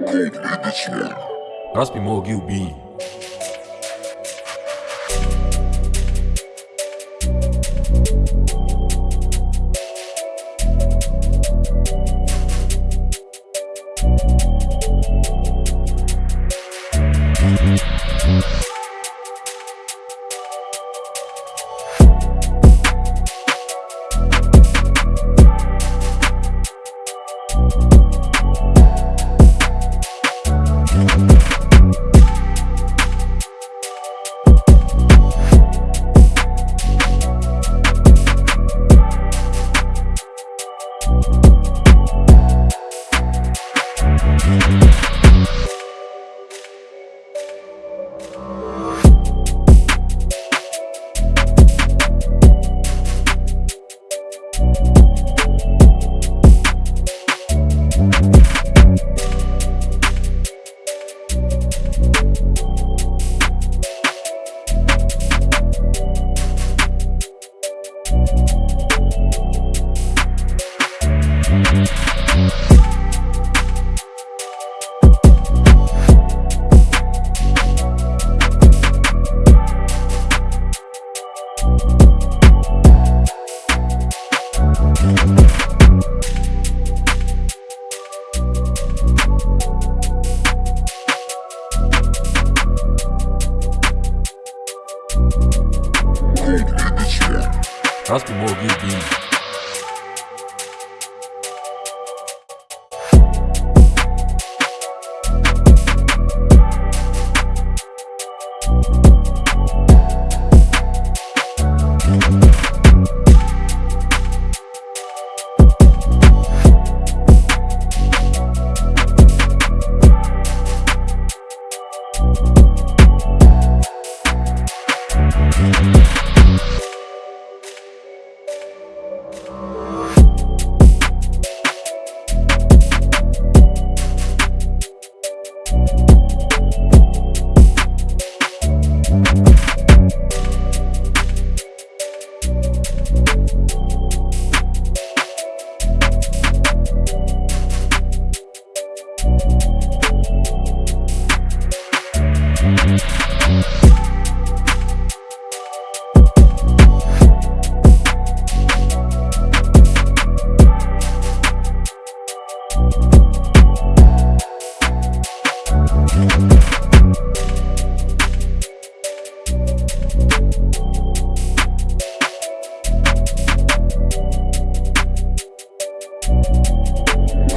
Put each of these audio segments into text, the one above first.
Good in. Raspi Mogi be. Raspi mog i bini.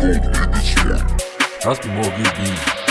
cold in the. That's the more good be.